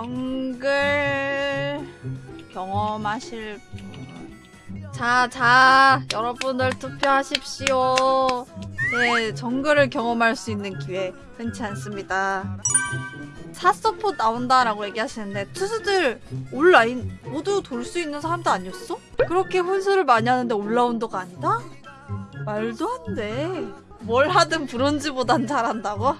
정글 경험하실 분. 자, 자, 여러분들 투표하십시오. 네, 정글을 경험할 수 있는 기회 흔치 않습니다. 사서포 나온다라고 얘기하시는데 투수들 온라인 모두 돌 수 있는 사람도 아니었어? 그렇게 혼수를 많이 하는데 올라운더가 아니다? 말도 안 돼. 뭘 하든 브론즈보단 잘한다고?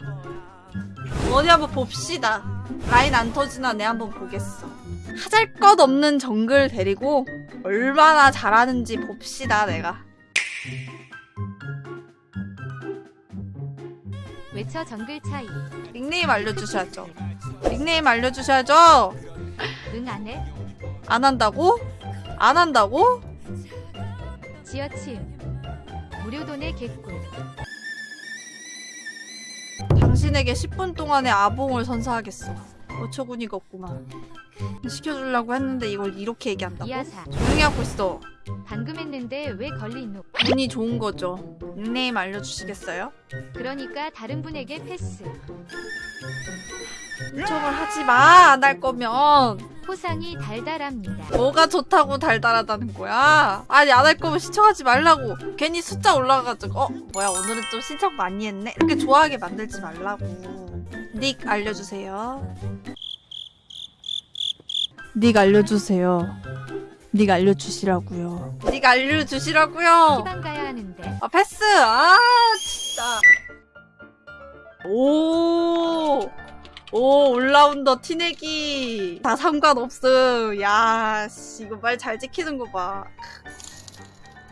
어디 한번 봅시다. 라인 안 터지나 내 한번 보겠어. 하잘 것 없는 정글 데리고 얼마나 잘하는지 봅시다 내가. 외쳐 정글 차이 닉네임 알려주셔야죠. 닉네임 알려주셔야죠. 응 안해? 안 한다고? 안 한다고? 지어침 무료돈의 개꿀 당신에게 10분 동안의 아봉을 선사하겠어. 어처구니가 없구만. 시켜주려고 했는데 이걸 이렇게 얘기한다고? 조용히 하고 있어. 방금 했는데 왜 걸리노 운이 좋은 거죠. 닉네임 알려주시겠어요? 그러니까 다른 분에게 패스 신청을 하지 마. 안 할 거면. 포상이 달달합니다 뭐가 좋다고 달달하다는 거야? 아니 안 할 거면 신청하지 말라고. 괜히 숫자 올라가가지고 어 뭐야 오늘은 좀 신청 많이 했네. 이렇게 좋아하게 만들지 말라고. 닉 알려주세요. 닉 알려주세요. 닉 알려주시라고요. 닉 알려주시라고요. 희망 가야 하는데 아 패스. 아 진짜. 오. 오 올라운더 티내기. 다 상관없음. 야씨 이거 말 잘 지키는 거봐.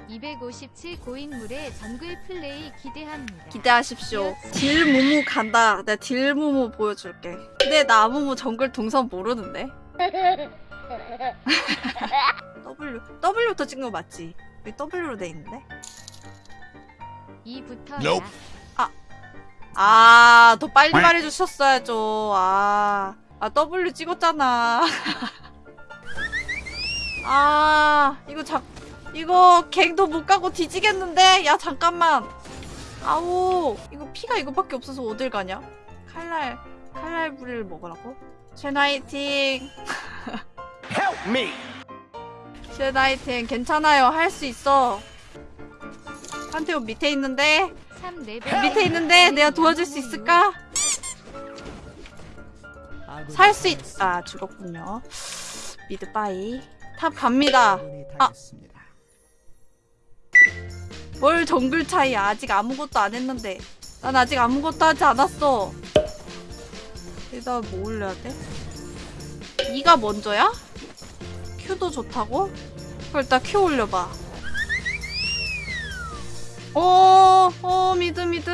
257 고인물의 정글 플레이 기대합니다. 기대하십시오. 딜무무 간다. 내가 딜무무 보여줄게. 근데 나 아무무 정글 동선 모르는데? W W부터 찍은 거 맞지? 여기 W로 돼 있는데? 이부터 Nope. 야아더 빨리 말해주셨어야죠. 아, 아 W 찍었잖아. 아 이거 자 이거 갱도 못 가고 뒤지겠는데? 야 잠깐만. 아우 이거 피가 이거밖에 없어서 어딜 가냐? 칼날 칼날 부리를 먹으라고? 쉔 화이팅. Help me! 쉔 화이팅. 괜찮아요. 할 수 있어. 판테온 밑에 있는데? 3레벨 밑에 있는데 내가 도와줄 수 있을까? 살 수 있... 아 죽었군요 mid bye top 갑니다 아. 뭘 정글 차이야 아직 아무것도 안 했는데 난 아직 아무것도 하지 않았어 일단 뭐 올려야 돼? E가 먼저야? Q도 좋다고? 그럼 일단 Q 올려봐 어, 어, mid, mid.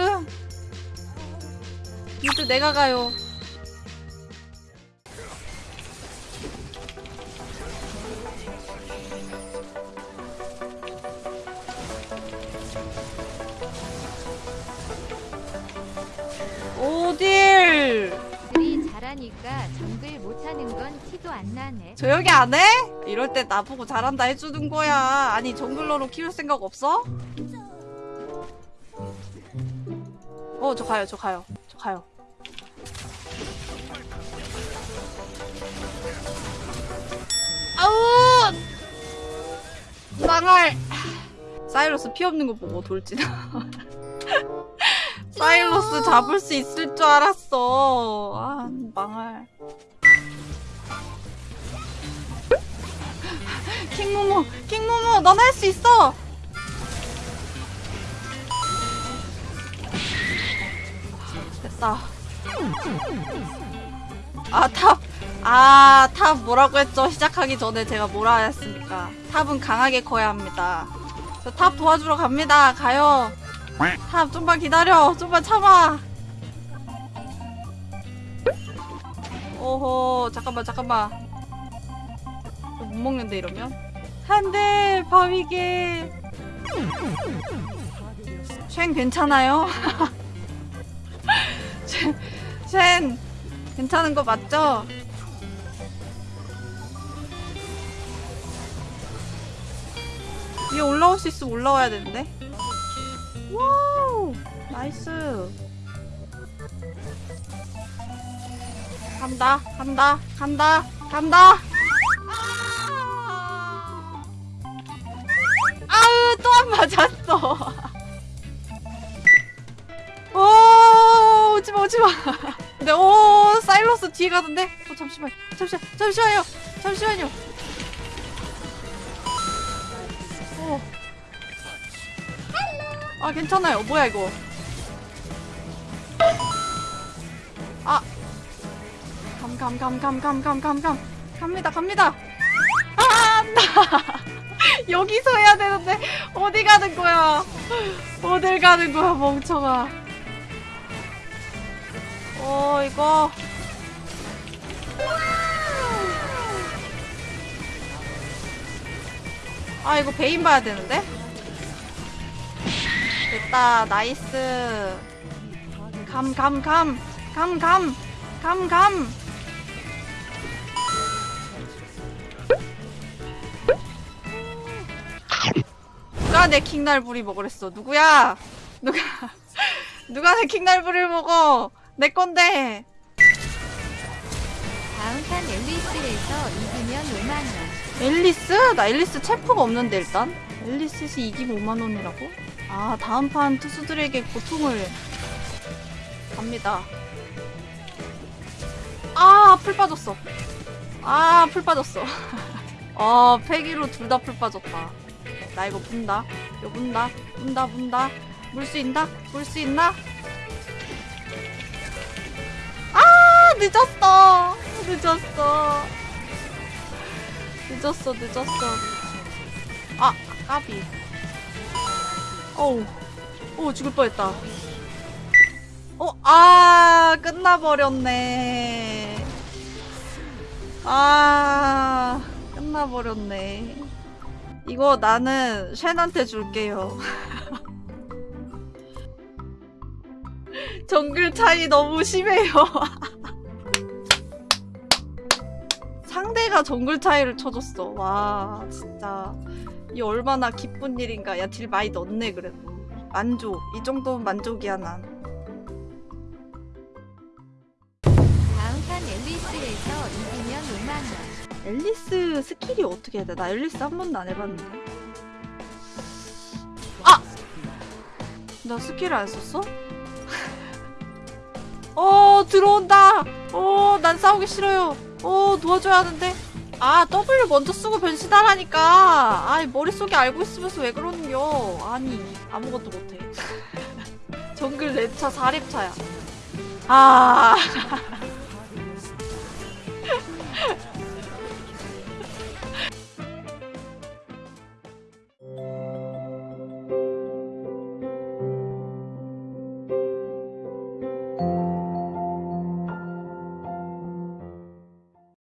mid 내가 가요. 오딜! 들이 잘하니까 정글 못하는 건 티도 안 나네 조용히 안 해? 이럴 때 나보고 잘한다 해주는 거야. 아니, 정글러로 키울 생각 없어? 어, 저 가요, 저 가요. 저 가요. 아우! 망할! 사이러스 피 없는 거 보고 돌진. 사일러스 잡을 수 있을 줄 알았어. 아, 망할. 킹모모, 킹모모, 넌 할 수 있어. 됐다. 아, top. 아, top 뭐라고 했죠? 시작하기 전에 제가 뭐라 했습니까? top은 강하게 커야 합니다. 저 top 도와주러 갑니다. 가요. top 좀만 기다려. 좀만 참아. 오호, 잠깐만, 잠깐만. 못 먹는데 이러면? 안돼 바위게 쉔 괜찮아요? 쉔, 쉔 괜찮은 거 맞죠? 위에 올라올 수 있으면 올라와야 되는데. wow nice. 간다 간다 간다 간다. 아으 또 안 맞았어 오 오지마 오지마. 근데 오 사일러스 뒤에 가던데? 어 잠시만 잠시만 잠시만요 잠시만요. 오. 아 괜찮아요. 뭐야 이거? 아. 감 감 감 감 감 감 감 감. 갑니다 갑니다. 아 안다 여기서 해야 되는데 어디 가는 거야? 어딜 가는 거야 멍청아 어 이거. 아 이거 베인 봐야 되는데? 됐다 나이스. 감 감 감. 감 감. 감 감. 누가 내 킹날부리 먹으랬어? 누구야? 누가 누가 내 킹날부리를 먹어 내 건데 다음 판 엘리스해서 이기면 5만 원. 엘리스? 나 엘리스 champ가 없는데 일단 엘리스해서 이기면 5만 원이라고? 아 다음 판 트수들에게 고통을 갑니다 아 플 빠졌어 아 플 빠졌어 아 패기로 둘 다 플 빠졌다 나 이거 문다 이거 문다 문다 문다 물 수 있나? 물 수 있나? 늦었어. 늦었어. 늦었어 늦었어. 아 까비. 어우. 오 죽을 뻔했다. 어 아 끝나버렸네. 아 끝나버렸네. 이거 나는 쉔한테 줄게요. 정글 차이 너무 심해요 상대가 정글 차이를 쳐줬어. 와, 진짜. 이 얼마나 기쁜 일인가. 야, 딜 많이 넣네, 그래도. 만족. 이 정도면 만족이야, 난. 다음 판 앨리스에서 이기면 5만원. 앨리스 스킬이 어떻게 해야 돼? 나 앨리스 한 번도 안 해봤는데. 아! 나 스킬 안 썼어? 어, 들어온다! 어, 난 싸우기 싫어요. 어, 도와줘야 하는데. 아, W 먼저 쓰고 변신하라니까. 아이, 머릿속에 알고 있으면서 왜 그러는겨. 아니, 아무것도 못해. 정글 렙차 4렙차야. 아.